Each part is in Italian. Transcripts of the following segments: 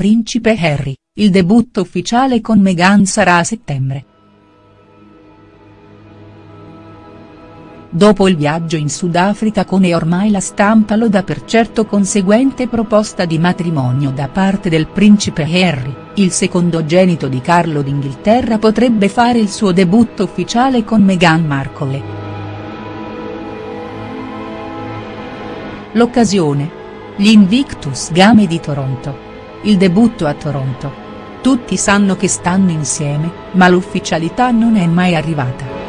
principe Harry, il debutto ufficiale con Meghan sarà a settembre. Dopo il viaggio in Sudafrica con e ormai la stampa lo dà per certo conseguente proposta di matrimonio da parte del principe Harry, il secondogenito di Carlo d'Inghilterra potrebbe fare il suo debutto ufficiale con Meghan Markle. L'occasione? Gli Invictus Game di Toronto. Il debutto a Toronto. Tutti sanno che stanno insieme, ma l'ufficialità non è mai arrivata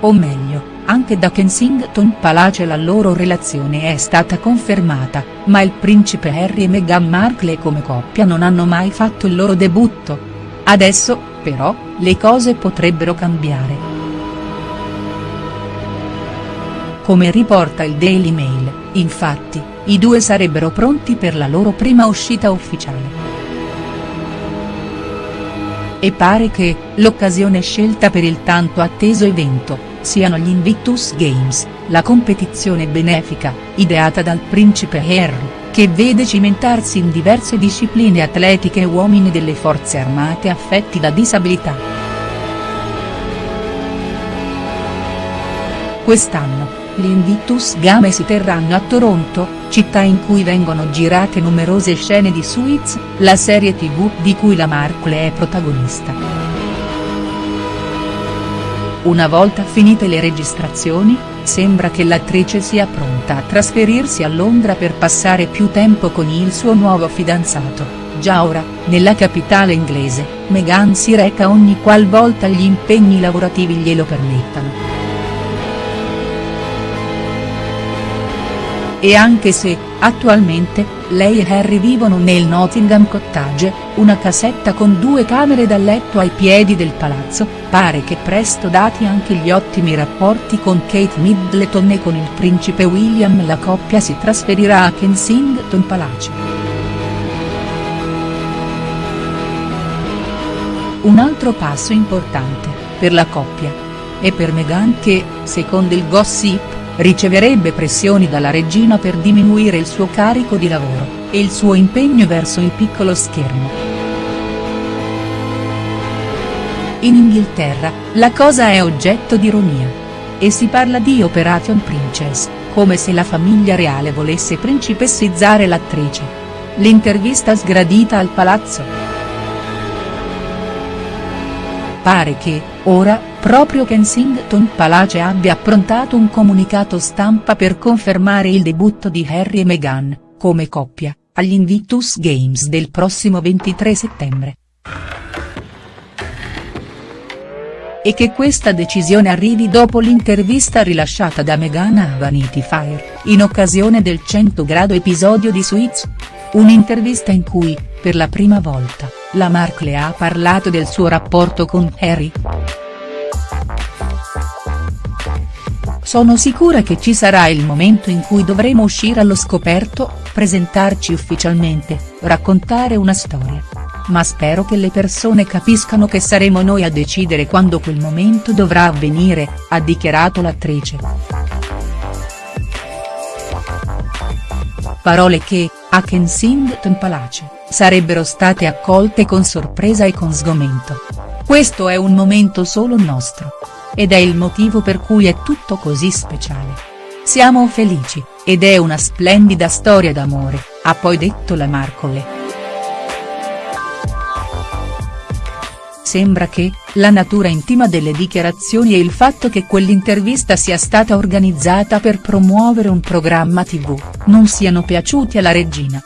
o meglio, anche da Kensington Palace la loro relazione è stata confermata, ma il principe Harry e Meghan Markle come coppia non hanno mai fatto il loro debutto. Adesso, però, le cose potrebbero cambiare. Come riporta il Daily Mail, infatti, i due sarebbero pronti per la loro prima uscita ufficiale. E pare che, l'occasione scelta per il tanto atteso evento, siano gli Invictus Games, la competizione benefica, ideata dal principe Harry, che vede cimentarsi in diverse discipline atletiche uomini delle forze armate affetti da disabilità. Quest'anno, gli Invictus Game si terranno a Toronto, città in cui vengono girate numerose scene di Suits, la serie tv di cui la Markle è protagonista. Una volta finite le registrazioni, sembra che l'attrice sia pronta a trasferirsi a Londra per passare più tempo con il suo nuovo fidanzato, già ora, nella capitale inglese, Meghan si reca ogni qual volta gli impegni lavorativi glielo permettano. E anche se, attualmente, lei e Harry vivono nel Nottingham Cottage, una casetta con due camere da letto ai piedi del palazzo, pare che presto dati anche gli ottimi rapporti con Kate Middleton e con il principe William la coppia si trasferirà a Kensington Palace. Un altro passo importante, per la coppia. E per Meghan che, secondo il gossip, riceverebbe pressioni dalla regina per diminuire il suo carico di lavoro, e il suo impegno verso il piccolo schermo. In Inghilterra, la cosa è oggetto di ironia. E si parla di Operation Princess, come se la famiglia reale volesse principessizzare l'attrice. L'intervista sgradita al palazzo. Pare che, ora, proprio Kensington Palace abbia approntato un comunicato stampa per confermare il debutto di Harry e Meghan, come coppia, agli Invictus Games del prossimo 23 settembre. E che questa decisione arrivi dopo l'intervista rilasciata da Meghan a Vanity Fair, in occasione del 100 grado episodio di Suits. Un'intervista in cui, per la prima volta, la Markle ha parlato del suo rapporto con Harry. Sono sicura che ci sarà il momento in cui dovremo uscire allo scoperto, presentarci ufficialmente, raccontare una storia. Ma spero che le persone capiscano che saremo noi a decidere quando quel momento dovrà avvenire, ha dichiarato l'attrice. Parole che, a Kensington Palace, sarebbero state accolte con sorpresa e con sgomento. Questo è un momento solo nostro. Ed è il motivo per cui è tutto così speciale. Siamo felici, ed è una splendida storia d'amore, ha poi detto la Marcole. Sembra che, la natura intima delle dichiarazioni e il fatto che quell'intervista sia stata organizzata per promuovere un programma tv, non siano piaciuti alla regina.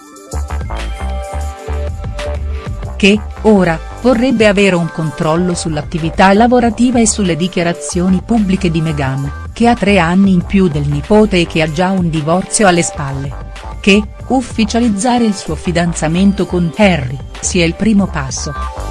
Che, ora, vorrebbe avere un controllo sull'attività lavorativa e sulle dichiarazioni pubbliche di Meghan, che ha tre anni in più del nipote e che ha già un divorzio alle spalle. Che, ufficializzare il suo fidanzamento con Harry, sia il primo passo.